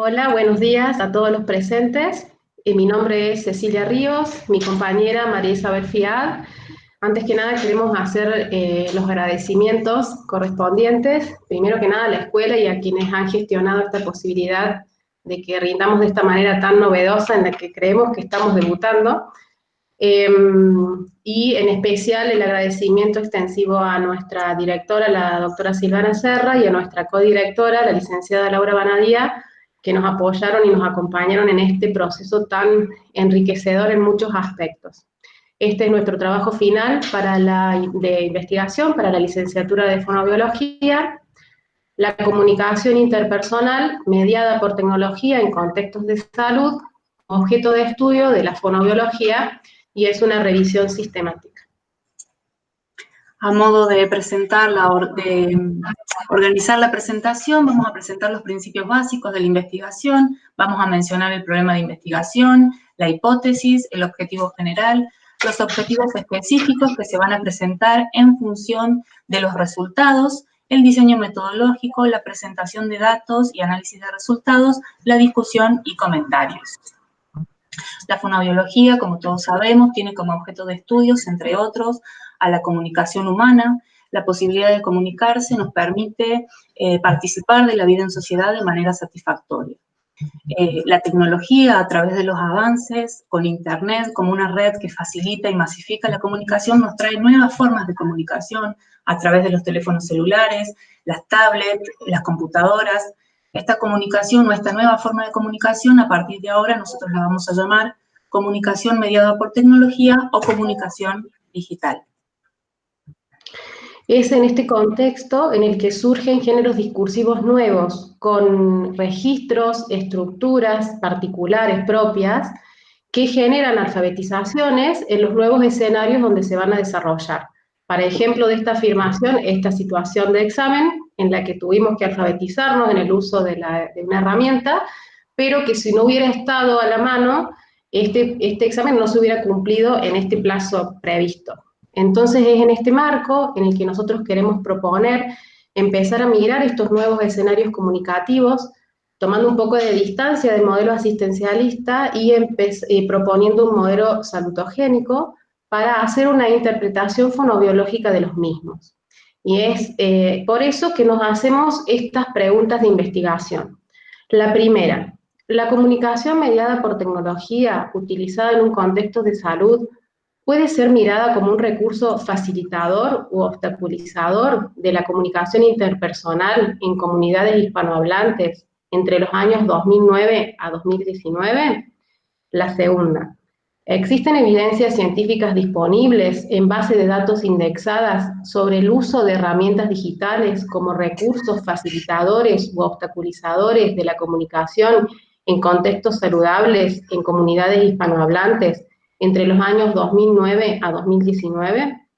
Hola, buenos días a todos los presentes. Eh, mi nombre es Cecilia Ríos, mi compañera María Isabel Fiad. Antes que nada queremos hacer eh, los agradecimientos correspondientes, primero que nada a la escuela y a quienes han gestionado esta posibilidad de que rindamos de esta manera tan novedosa en la que creemos que estamos debutando. Em, y en especial el agradecimiento extensivo a nuestra directora, la doctora Silvana Serra, y a nuestra codirectora, la licenciada Laura Banadía, que nos apoyaron y nos acompañaron en este proceso tan enriquecedor en muchos aspectos. Este es nuestro trabajo final para la, de investigación para la licenciatura de fonobiología, la comunicación interpersonal mediada por tecnología en contextos de salud, objeto de estudio de la fonobiología, y es una revisión sistemática. A modo de presentar, la, de organizar la presentación, vamos a presentar los principios básicos de la investigación, vamos a mencionar el problema de investigación, la hipótesis, el objetivo general, los objetivos específicos que se van a presentar en función de los resultados, el diseño metodológico, la presentación de datos y análisis de resultados, la discusión y comentarios. La fonobiología, como todos sabemos, tiene como objeto de estudios, entre otros, a la comunicación humana. La posibilidad de comunicarse nos permite eh, participar de la vida en sociedad de manera satisfactoria. Eh, la tecnología, a través de los avances, con Internet como una red que facilita y masifica la comunicación, nos trae nuevas formas de comunicación a través de los teléfonos celulares, las tablets, las computadoras, esta comunicación o esta nueva forma de comunicación, a partir de ahora nosotros la vamos a llamar comunicación mediada por tecnología o comunicación digital. Es en este contexto en el que surgen géneros discursivos nuevos, con registros, estructuras particulares propias, que generan alfabetizaciones en los nuevos escenarios donde se van a desarrollar. Para ejemplo de esta afirmación, esta situación de examen en la que tuvimos que alfabetizarnos en el uso de, una herramienta, pero que si no hubiera estado a la mano, este, este examen no se hubiera cumplido en este plazo previsto. Entonces es en este marco en el que nosotros queremos proponer empezar a migrar estos nuevos escenarios comunicativos, tomando un poco de distancia del modelo asistencialista y, y proponiendo un modelo salutogénico para hacer una interpretación fonobiológica de los mismos. Y es eh, por eso que nos hacemos estas preguntas de investigación. La primera, ¿la comunicación mediada por tecnología utilizada en un contexto de salud puede ser mirada como un recurso facilitador u obstaculizador de la comunicación interpersonal en comunidades hispanohablantes entre los años 2009 a 2019? La segunda, Existen evidencias científicas disponibles en base de datos indexadas sobre el uso de herramientas digitales como recursos facilitadores u obstaculizadores de la comunicación en contextos saludables en comunidades hispanohablantes entre los años 2009 a 2019?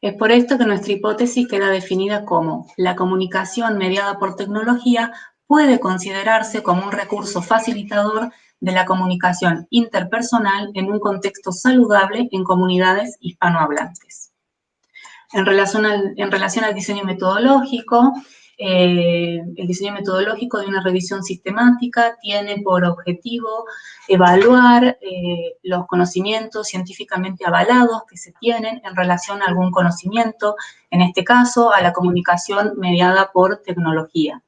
Es por esto que nuestra hipótesis queda definida como la comunicación mediada por tecnología puede considerarse como un recurso facilitador de la comunicación interpersonal en un contexto saludable en comunidades hispanohablantes. En relación al, en relación al diseño metodológico, eh, el diseño metodológico de una revisión sistemática tiene por objetivo evaluar eh, los conocimientos científicamente avalados que se tienen en relación a algún conocimiento, en este caso a la comunicación mediada por tecnología.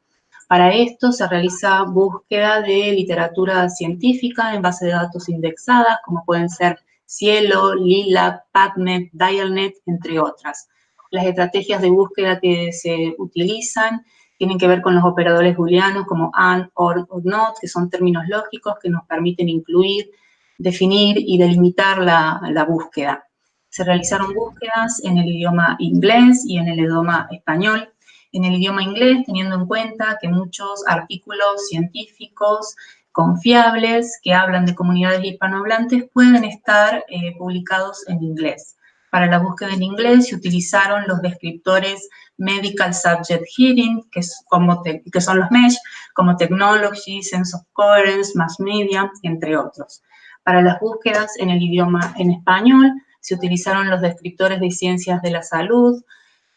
Para esto se realiza búsqueda de literatura científica en base de datos indexadas, como pueden ser Cielo, Lila, PubMed, Dialnet, entre otras. Las estrategias de búsqueda que se utilizan tienen que ver con los operadores booleanos como AND, OR o NOT, que son términos lógicos que nos permiten incluir, definir y delimitar la, búsqueda. Se realizaron búsquedas en el idioma inglés y en el idioma español en el idioma inglés, teniendo en cuenta que muchos artículos científicos confiables que hablan de comunidades hispanohablantes pueden estar eh, publicados en inglés. Para la búsqueda en inglés se utilizaron los descriptores Medical Subject Hearing, que, es como que son los MESH, como Technology, Sense of Coherence, Mass Media, entre otros. Para las búsquedas en el idioma en español se utilizaron los descriptores de ciencias de la salud,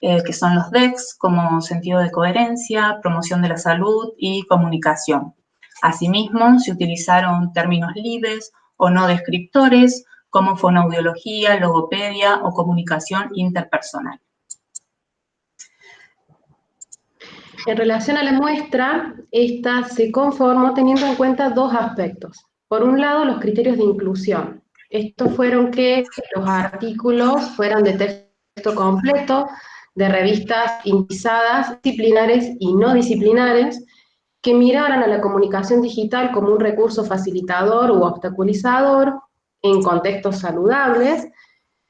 eh, que son los DEX, como sentido de coherencia, promoción de la salud y comunicación. Asimismo, se utilizaron términos libres o no descriptores, como fonoaudiología, logopedia o comunicación interpersonal. En relación a la muestra, esta se conformó teniendo en cuenta dos aspectos. Por un lado, los criterios de inclusión. Estos fueron que los artículos fueran de texto completo, de revistas indizadas, disciplinares y no disciplinares, que miraran a la comunicación digital como un recurso facilitador u obstaculizador en contextos saludables,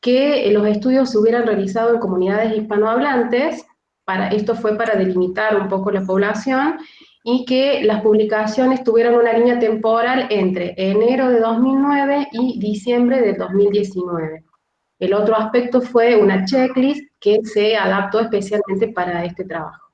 que los estudios se hubieran realizado en comunidades hispanohablantes, para, esto fue para delimitar un poco la población, y que las publicaciones tuvieran una línea temporal entre enero de 2009 y diciembre de 2019. El otro aspecto fue una checklist que se adaptó especialmente para este trabajo.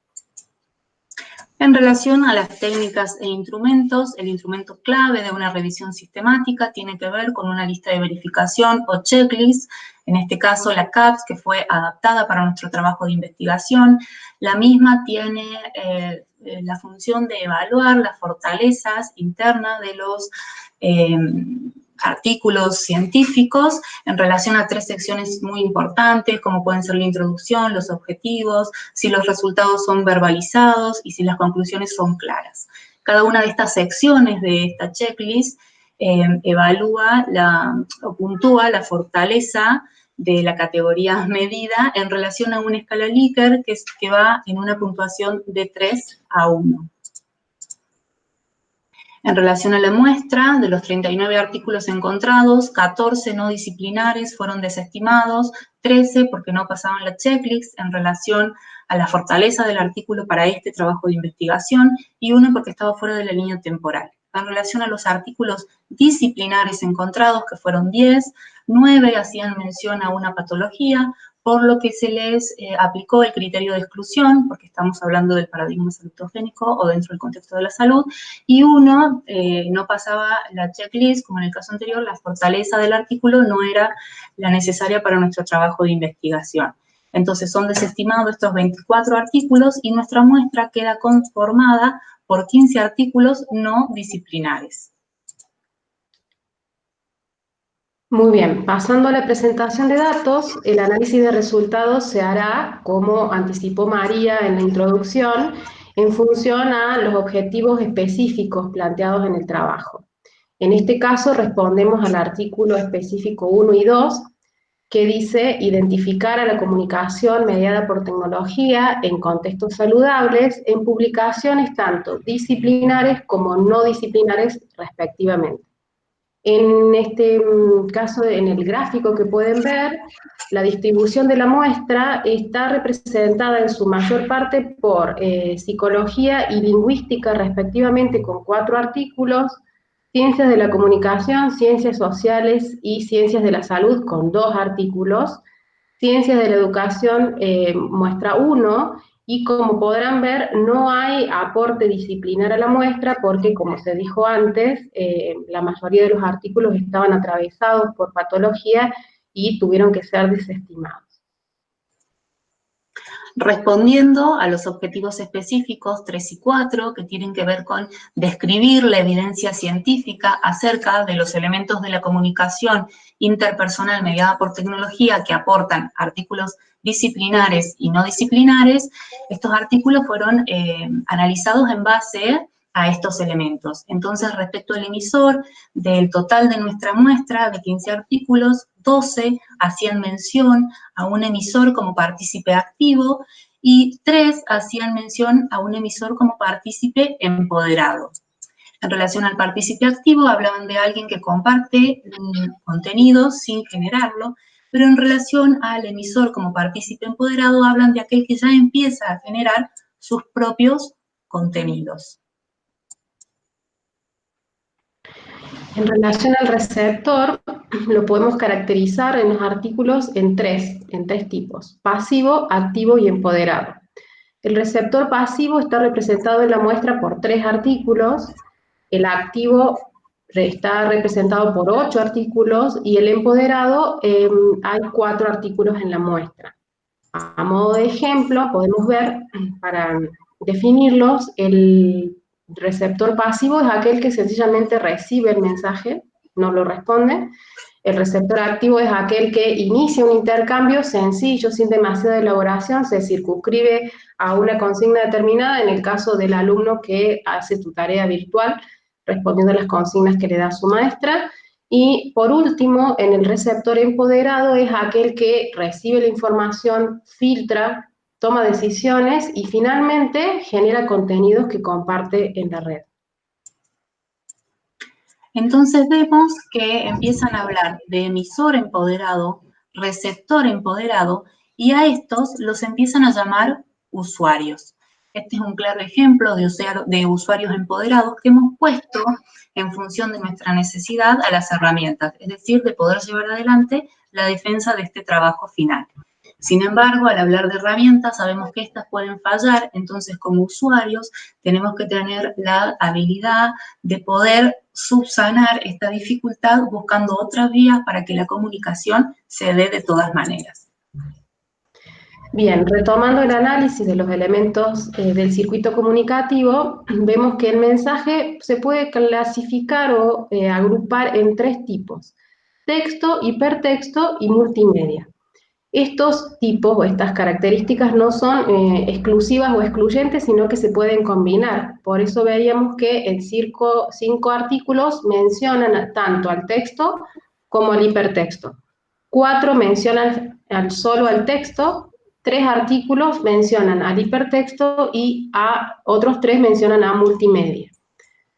En relación a las técnicas e instrumentos, el instrumento clave de una revisión sistemática tiene que ver con una lista de verificación o checklist, en este caso la CAPS, que fue adaptada para nuestro trabajo de investigación. La misma tiene eh, eh, la función de evaluar las fortalezas internas de los eh, artículos científicos en relación a tres secciones muy importantes, como pueden ser la introducción, los objetivos, si los resultados son verbalizados y si las conclusiones son claras. Cada una de estas secciones de esta checklist eh, evalúa la, o puntúa la fortaleza de la categoría medida en relación a una escala Likert que, que va en una puntuación de 3 a 1. En relación a la muestra, de los 39 artículos encontrados, 14 no disciplinares fueron desestimados, 13 porque no pasaban la checklist en relación a la fortaleza del artículo para este trabajo de investigación y uno porque estaba fuera de la línea temporal. En relación a los artículos disciplinares encontrados, que fueron 10, 9 hacían mención a una patología, por lo que se les eh, aplicó el criterio de exclusión, porque estamos hablando del paradigma salutogénico o dentro del contexto de la salud, y uno eh, no pasaba la checklist, como en el caso anterior, la fortaleza del artículo no era la necesaria para nuestro trabajo de investigación. Entonces son desestimados estos 24 artículos y nuestra muestra queda conformada por 15 artículos no disciplinares. Muy bien, pasando a la presentación de datos, el análisis de resultados se hará, como anticipó María en la introducción, en función a los objetivos específicos planteados en el trabajo. En este caso respondemos al artículo específico 1 y 2, que dice identificar a la comunicación mediada por tecnología en contextos saludables en publicaciones tanto disciplinares como no disciplinares respectivamente. En este mm, caso, en el gráfico que pueden ver, la distribución de la muestra está representada en su mayor parte por eh, psicología y lingüística respectivamente con cuatro artículos, ciencias de la comunicación, ciencias sociales y ciencias de la salud con dos artículos, ciencias de la educación eh, muestra uno y como podrán ver, no hay aporte disciplinar a la muestra porque, como se dijo antes, eh, la mayoría de los artículos estaban atravesados por patología y tuvieron que ser desestimados. Respondiendo a los objetivos específicos 3 y 4, que tienen que ver con describir la evidencia científica acerca de los elementos de la comunicación interpersonal mediada por tecnología que aportan artículos disciplinares y no disciplinares, estos artículos fueron eh, analizados en base a estos elementos. Entonces, respecto al emisor, del total de nuestra muestra de 15 artículos, 12 hacían mención a un emisor como partícipe activo y 3 hacían mención a un emisor como partícipe empoderado. En relación al partícipe activo, hablaban de alguien que comparte contenido sin generarlo, pero en relación al emisor como partícipe empoderado, hablan de aquel que ya empieza a generar sus propios contenidos. En relación al receptor, lo podemos caracterizar en los artículos en tres, en tres tipos, pasivo, activo y empoderado. El receptor pasivo está representado en la muestra por tres artículos, el activo está representado por ocho artículos y el empoderado em, hay cuatro artículos en la muestra. A modo de ejemplo, podemos ver, para definirlos, el receptor pasivo es aquel que sencillamente recibe el mensaje, no lo responde. El receptor activo es aquel que inicia un intercambio sencillo, sin demasiada elaboración, se circunscribe a una consigna determinada, en el caso del alumno que hace tu tarea virtual, respondiendo a las consignas que le da su maestra. Y por último, en el receptor empoderado es aquel que recibe la información, filtra, toma decisiones y finalmente genera contenidos que comparte en la red. Entonces vemos que empiezan a hablar de emisor empoderado, receptor empoderado, y a estos los empiezan a llamar usuarios. Este es un claro ejemplo de, de usuarios empoderados que hemos puesto en función de nuestra necesidad a las herramientas, es decir, de poder llevar adelante la defensa de este trabajo final. Sin embargo, al hablar de herramientas, sabemos que estas pueden fallar, entonces como usuarios tenemos que tener la habilidad de poder subsanar esta dificultad buscando otras vías para que la comunicación se dé de todas maneras. Bien, retomando el análisis de los elementos eh, del circuito comunicativo, vemos que el mensaje se puede clasificar o eh, agrupar en tres tipos, texto, hipertexto y multimedia. Estos tipos o estas características no son eh, exclusivas o excluyentes, sino que se pueden combinar. Por eso veíamos que en cinco, cinco artículos mencionan tanto al texto como al hipertexto. Cuatro mencionan solo al texto, tres artículos mencionan al hipertexto y a otros tres mencionan a multimedia.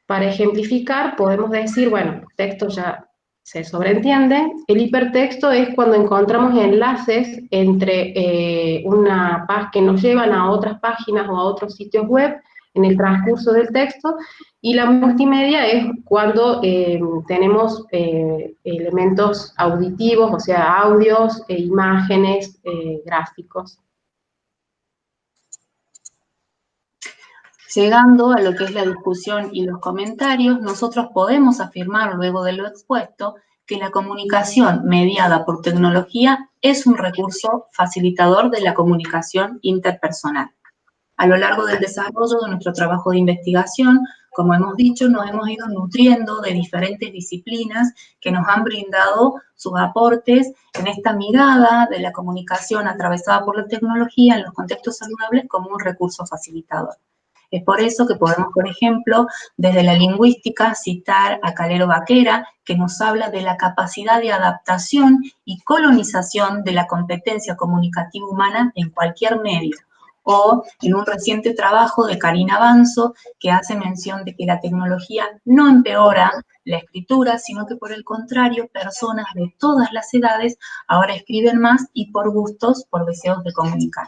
Para ejemplificar, podemos decir, bueno, texto ya se sobreentiende. El hipertexto es cuando encontramos enlaces entre eh, una página que nos llevan a otras páginas o a otros sitios web en el transcurso del texto, y la multimedia es cuando eh, tenemos eh, elementos auditivos, o sea, audios, e imágenes, gráficos. Llegando a lo que es la discusión y los comentarios, nosotros podemos afirmar luego de lo expuesto que la comunicación mediada por tecnología es un recurso facilitador de la comunicación interpersonal. A lo largo del desarrollo de nuestro trabajo de investigación, como hemos dicho, nos hemos ido nutriendo de diferentes disciplinas que nos han brindado sus aportes en esta mirada de la comunicación atravesada por la tecnología en los contextos saludables como un recurso facilitador. Es por eso que podemos, por ejemplo, desde la lingüística citar a Calero Vaquera, que nos habla de la capacidad de adaptación y colonización de la competencia comunicativa humana en cualquier medio. O en un reciente trabajo de Karina Banzo, que hace mención de que la tecnología no empeora la escritura, sino que por el contrario, personas de todas las edades ahora escriben más y por gustos, por deseos de comunicar.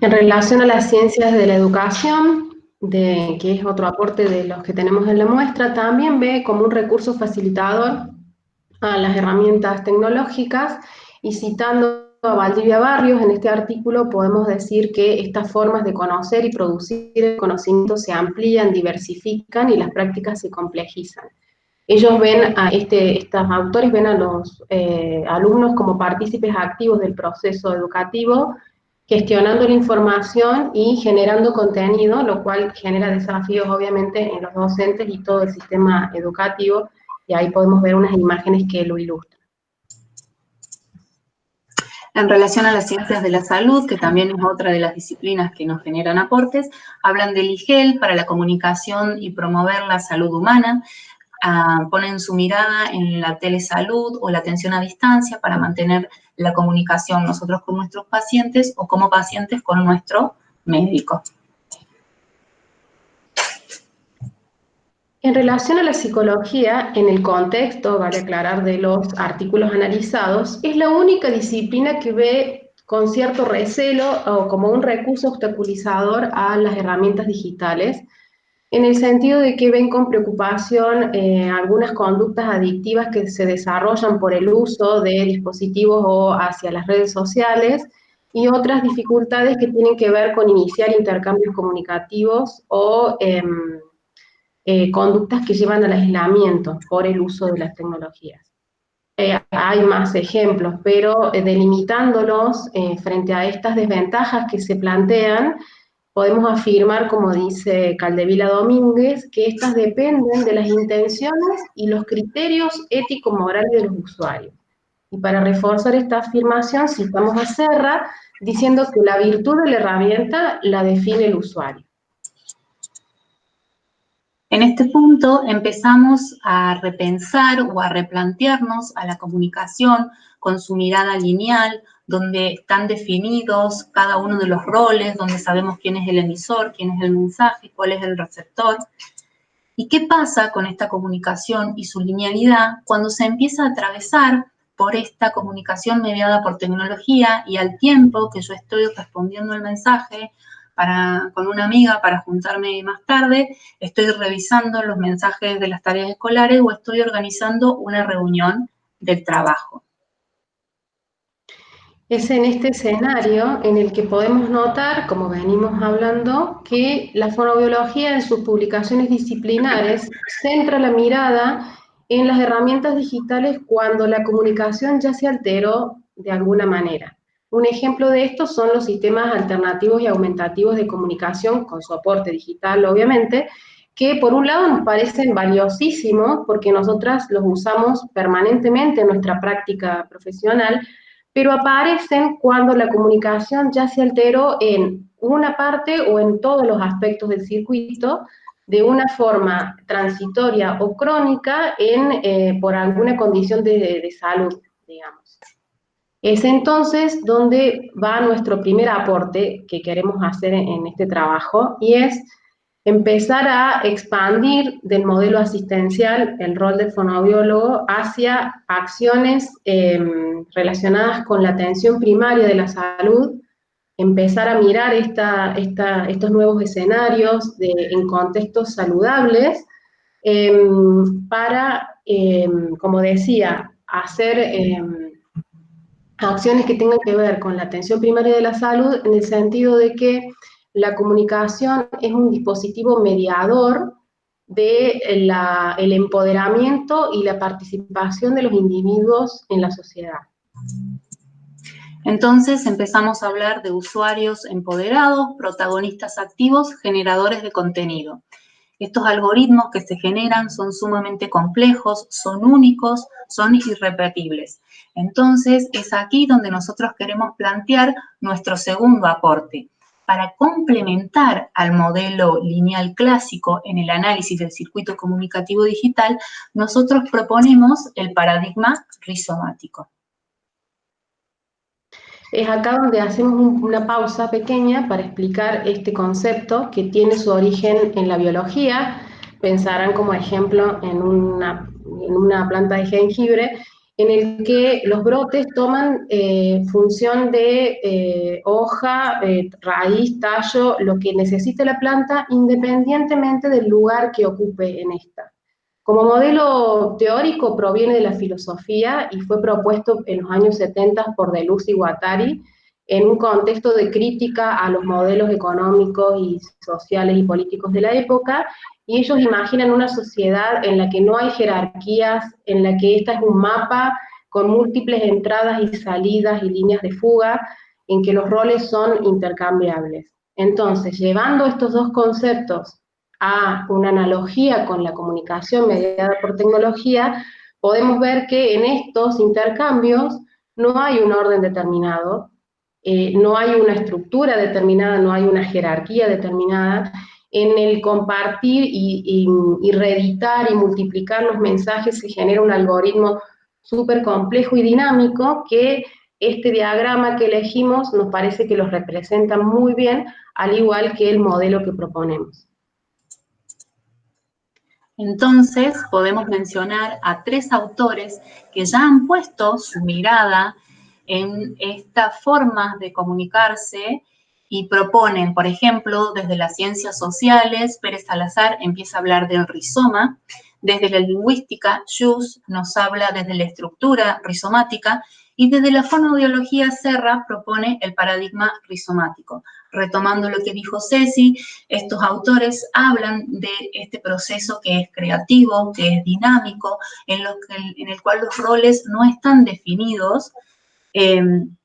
En relación a las ciencias de la educación, de, que es otro aporte de los que tenemos en la muestra, también ve como un recurso facilitador a las herramientas tecnológicas y citando a Valdivia Barrios, en este artículo podemos decir que estas formas de conocer y producir el conocimiento se amplían, diversifican y las prácticas se complejizan. Ellos ven a este, estos autores ven a los eh, alumnos como partícipes activos del proceso educativo gestionando la información y generando contenido, lo cual genera desafíos obviamente en los docentes y todo el sistema educativo, y ahí podemos ver unas imágenes que lo ilustran. En relación a las ciencias de la salud, que también es otra de las disciplinas que nos generan aportes, hablan del IGEL para la comunicación y promover la salud humana, ah, ponen su mirada en la telesalud o la atención a distancia para mantener la comunicación nosotros con nuestros pacientes o como pacientes con nuestro médico. En relación a la psicología, en el contexto, vale aclarar, de los artículos analizados, es la única disciplina que ve con cierto recelo o como un recurso obstaculizador a las herramientas digitales, en el sentido de que ven con preocupación eh, algunas conductas adictivas que se desarrollan por el uso de dispositivos o hacia las redes sociales y otras dificultades que tienen que ver con iniciar intercambios comunicativos o em, eh, conductas que llevan al aislamiento por el uso de las tecnologías. eh, hay más ejemplos, pero eh, delimitándolos frente a estas desventajas que se plantean, podemos afirmar, como dice Caldevila Domínguez, que estas dependen de las intenciones y los criterios ético-morales de los usuarios. Y para reforzar esta afirmación, citamos a Serra, diciendo que la virtud de la herramienta la define el usuario. En este punto empezamos a repensar o a replantearnos a la comunicación con su mirada lineal, donde están definidos cada uno de los roles, donde sabemos quién es el emisor, quién es el mensaje, cuál es el receptor. ¿Y qué pasa con esta comunicación y su linealidad cuando se empieza a atravesar por esta comunicación mediada por tecnología y al tiempo que yo estoy respondiendo el mensaje con una amiga para juntarme más tarde, estoy revisando los mensajes de las tareas escolares o estoy organizando una reunión del trabajo. Es en este escenario en el que podemos notar, como venimos hablando, que la fonobiología en sus publicaciones disciplinares centra la mirada en las herramientas digitales cuando la comunicación ya se alteró de alguna manera. Un ejemplo de esto son los sistemas alternativos y aumentativos de comunicación con soporte digital, obviamente, que por un lado nos parecen valiosísimos porque nosotras los usamos permanentemente en nuestra práctica profesional, pero aparecen cuando la comunicación ya se alteró en una parte o en todos los aspectos del circuito, de una forma transitoria o crónica en, eh, por alguna condición de, salud, digamos. Es entonces donde va nuestro primer aporte que queremos hacer en, este trabajo y es empezar a expandir del modelo asistencial el rol del fonoaudiólogo hacia acciones em, relacionadas con la atención primaria de la salud empezar a mirar estos nuevos escenarios en contextos saludables em, para, em, como decía, hacer acciones que tengan que ver con la atención primaria de la salud en el sentido de que la comunicación es un dispositivo mediador del el empoderamiento y la participación de los individuos en la sociedad. Entonces empezamos a hablar de usuarios empoderados, protagonistas activos, generadores de contenido. Estos algoritmos que se generan son sumamente complejos, son únicos, son irrepetibles. Entonces es aquí donde nosotros queremos plantear nuestro segundo aporte. Para complementar al modelo lineal clásico en el análisis del circuito comunicativo digital, nosotros proponemos el paradigma rizomático. Es acá donde hacemos una pausa pequeña para explicar este concepto que tiene su origen en la biología. Pensarán como ejemplo en una, planta de jengibre, en el que los brotes toman eh, función de eh, hoja, eh, raíz, tallo, lo que necesite la planta, independientemente del lugar que ocupe en esta. Como modelo teórico proviene de la filosofía y fue propuesto en los años 70 por Deleuze y Guattari en un contexto de crítica a los modelos económicos y sociales y políticos de la época, y ellos imaginan una sociedad en la que no hay jerarquías, en la que esta es un mapa con múltiples entradas y salidas y líneas de fuga, en que los roles son intercambiables. Entonces, llevando estos dos conceptos a una analogía con la comunicación mediada por tecnología, podemos ver que en estos intercambios no hay un orden determinado, eh, no hay una estructura determinada, no hay una jerarquía determinada. En el compartir y, y reeditar y multiplicar los mensajes se genera un algoritmo súper complejo y dinámico que este diagrama que elegimos nos parece que los representa muy bien, al igual que el modelo que proponemos. Entonces, podemos mencionar a tres autores que ya han puesto su mirada en esta forma de comunicarse y proponen, por ejemplo, desde las ciencias sociales, Pérez Salazar empieza a hablar del rizoma, desde la lingüística, Jus nos habla desde la estructura rizomática y desde la fonoaudiología Serra propone el paradigma rizomático. Retomando lo que dijo Ceci, estos autores hablan de este proceso que es creativo, que es dinámico, en, en el cual los roles no están definidos, em,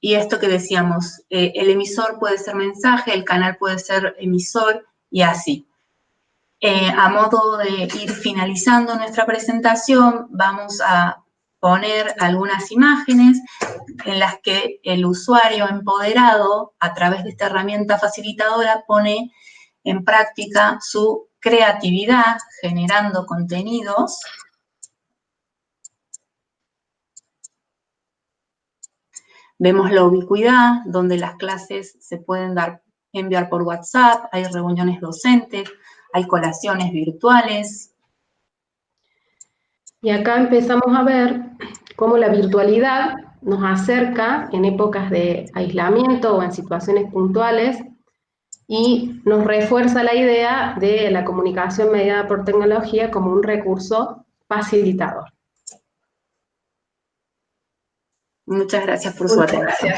y esto que decíamos, eh, el emisor puede ser mensaje, el canal puede ser emisor, y así. Eh, a modo de ir finalizando nuestra presentación, vamos a poner algunas imágenes en las que el usuario empoderado, a través de esta herramienta facilitadora, pone en práctica su creatividad generando contenidos. Vemos la ubicuidad, donde las clases se pueden dar, enviar por WhatsApp, hay reuniones docentes, hay colaciones virtuales, y acá empezamos a ver cómo la virtualidad nos acerca en épocas de aislamiento o en situaciones puntuales y nos refuerza la idea de la comunicación mediada por tecnología como un recurso facilitador. Muchas gracias por su atención.